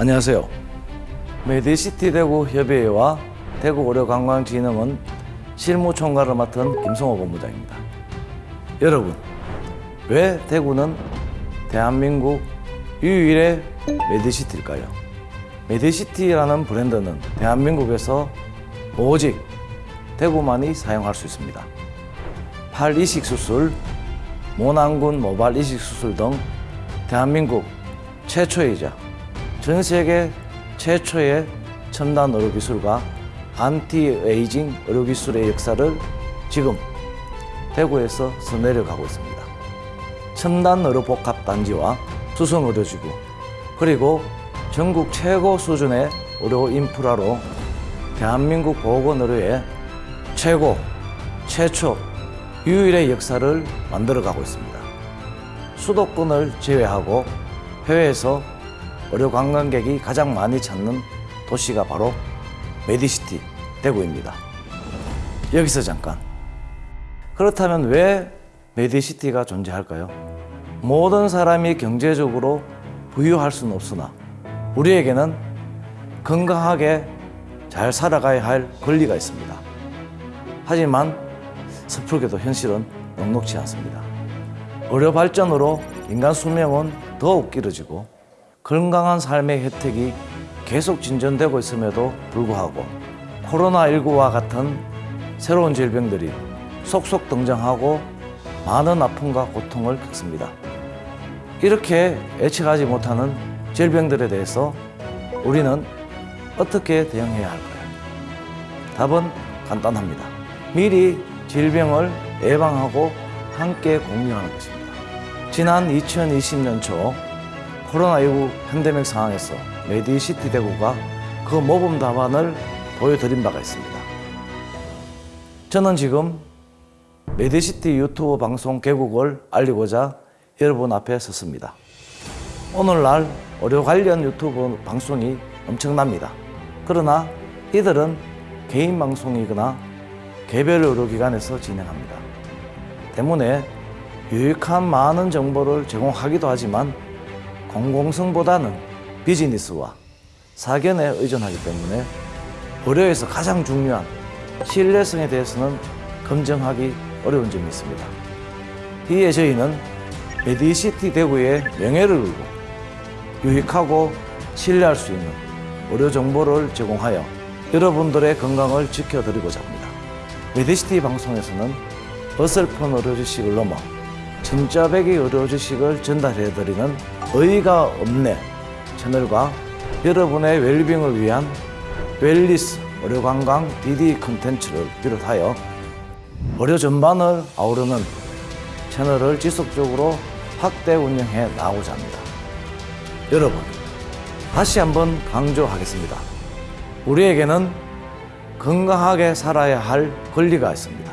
안녕하세요. 메디시티 대구 협의회와 대구 의료관광진흥원 실무총괄을 맡은 김성호 본부장입니다. 여러분, 왜 대구는 대한민국 유일의 메디시티일까요? 메디시티라는 브랜드는 대한민국에서 오직 대구만이 사용할 수 있습니다. 팔 이식 수술, 모낭군 모발 이식 수술 등 대한민국 최초이자 전 세계 최초의 첨단 의료 기술과 안티에이징 의료 기술의 역사를 지금 대구에서 써내려가고 있습니다. 첨단 의료 복합 단지와 수성 의료지구 그리고 전국 최고 수준의 의료 인프라로 대한민국 보건 의료의 최고 최초 유일의 역사를 만들어가고 있습니다. 수도권을 제외하고 해외에서 의료 관광객이 가장 많이 찾는 도시가 바로 메디시티 대구입니다. 여기서 잠깐. 그렇다면 왜 메디시티가 존재할까요? 모든 사람이 경제적으로 부유할 수는 없으나 우리에게는 건강하게 잘 살아가야 할 권리가 있습니다. 하지만 섣불게도 현실은 녹록치 않습니다. 의료 발전으로 인간 수명은 더욱 길어지고 건강한 삶의 혜택이 계속 진전되고 있음에도 불구하고 코로나19와 같은 새로운 질병들이 속속 등장하고 많은 아픔과 고통을 겪습니다. 이렇게 예측하지 못하는 질병들에 대해서 우리는 어떻게 대응해야 할까요? 답은 간단합니다. 미리 질병을 예방하고 함께 공유하는 것입니다. 지난 2020년 초 코로나19 팬데믹 상황에서 메디시티 대구가 그 모범 답안을 보여드린 바가 있습니다. 저는 지금 메디시티 유튜브 방송 개국을 알리고자 여러분 앞에 섰습니다. 오늘날 의료 관련 유튜브 방송이 엄청납니다. 그러나 이들은 개인 방송이거나 개별 의료기관에서 진행합니다. 때문에 유익한 많은 정보를 제공하기도 하지만 공공성보다는 비즈니스와 사견에 의존하기 때문에 의료에서 가장 중요한 신뢰성에 대해서는 검증하기 어려운 점이 있습니다. 이에 저희는 메디시티 대구의 명예를 걸고 유익하고 신뢰할 수 있는 의료 정보를 제공하여 여러분들의 건강을 지켜드리고자 합니다. 메디시티 방송에서는 어설픈 의료 지식을 넘어 진짜배기 의료 지식을 전달해드리는 의의가 없네 채널과 여러분의 웰빙을 위한 웰니스 의료관광 DD 컨텐츠를 비롯하여 의료 전반을 아우르는 채널을 지속적으로 확대 운영해 나가고자 합니다. 여러분, 다시 한번 강조하겠습니다. 우리에게는 건강하게 살아야 할 권리가 있습니다.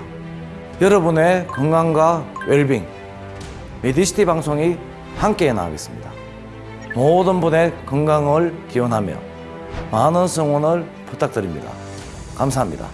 여러분의 건강과 웰빙, 메디시티 방송이 함께 나가겠습니다. 모든 분의 건강을 기원하며 많은 성원을 부탁드립니다. 감사합니다.